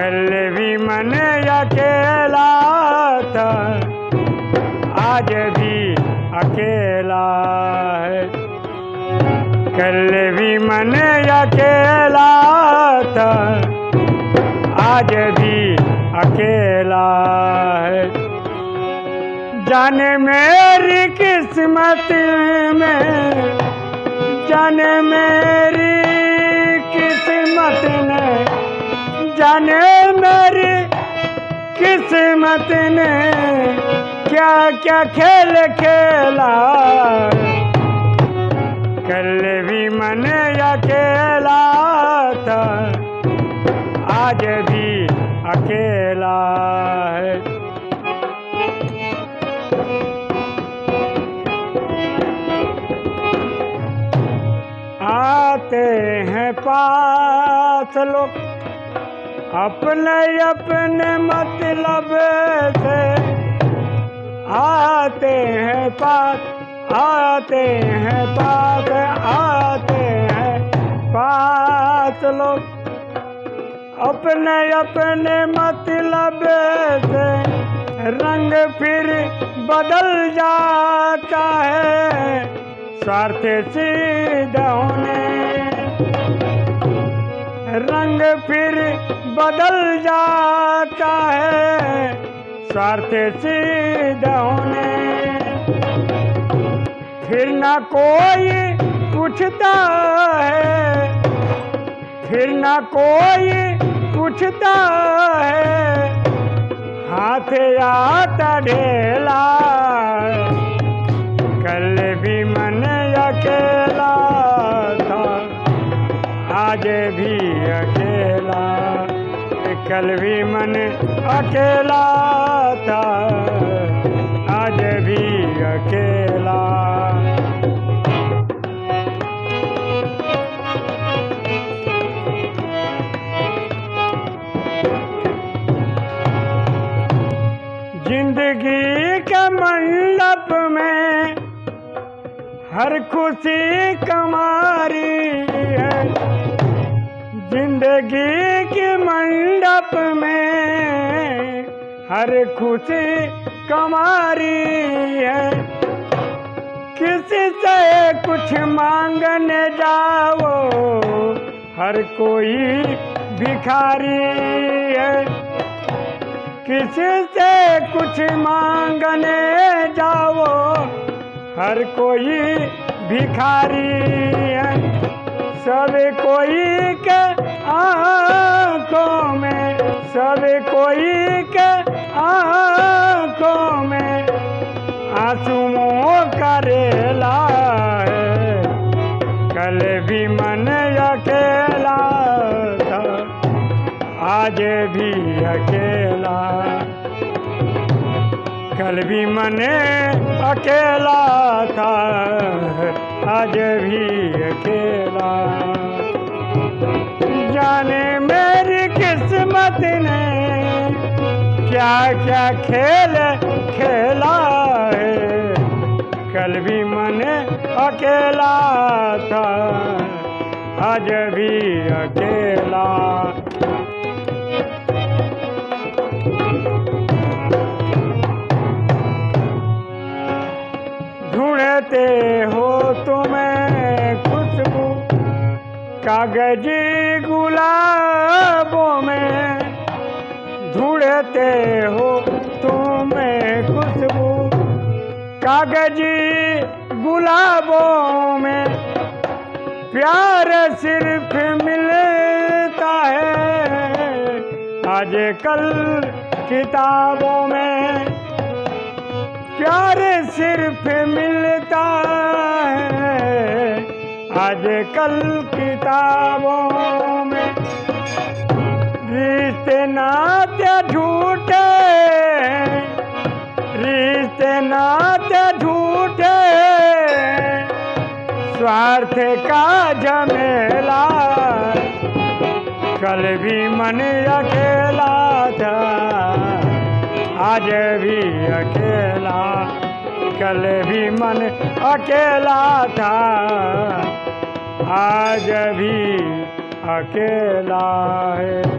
कल भी मन अकेला था। आज भी अकेला है। कल भी मन अकेला था। आज भी अकेला है। जाने मेरी किस्मत में, जाने मेरी किस्मत जाने मेरी किस्मत ने क्या क्या खेल खेला। कल भी मन अकेला था, आज भी अकेला है। आते हैं पास लोग। अपने अपने मतलब से आते हैं पास आते हैं पास आते हैं पास लोग। अपने अपने मतलब से रंग फिर बदल जाता है, स्वार्थ सिद्ध होने रंग फिर बदल जाता है। स्वार्थ सिद्ध होने। फिर न कोई पूछता है। फिर न कोई पूछता है। हाथ आता ढेला। कल भी मन अकेला था आज भी कल भी मन अकेला था, आज भी अकेला। ज़िंदगी के मंडप में हर खुशी कमारी है ज़िंदगी के मंडप में हर खुशी कमारी है। किसी से कुछ मांगने जाओ, हर कोई भिखारी है। किसी से कुछ मांगने जाओ, हर कोई भिखारी है। सब कोई के आँखों में, सब कोई के आँखों में आंसुओं का रेला है कल भी मन अकेला था, आज भी अकेला। कल भी मन अकेला था आज भी अकेला। जाने मेरी किस्मत ने क्या क्या खेल खेला है। कल भी मन अकेला था, आज भी अकेला। कागज़ी गुलाबों में ढूंढते हो तुम्हें खुशबू। कागज़ी गुलाबों में प्यार सिर्फ़ मिलता है। आज कल किताबों में प्यार सिर्फ़ मिलता है आज कल किताबों में रिश्ते नाते झूठे, रिश्ते नाते झूठे। स्वार्थ का झमेला, कल भी मन अकेला था, आज भी अकेला। कल भी मन अकेला था। आज भी अकेला है।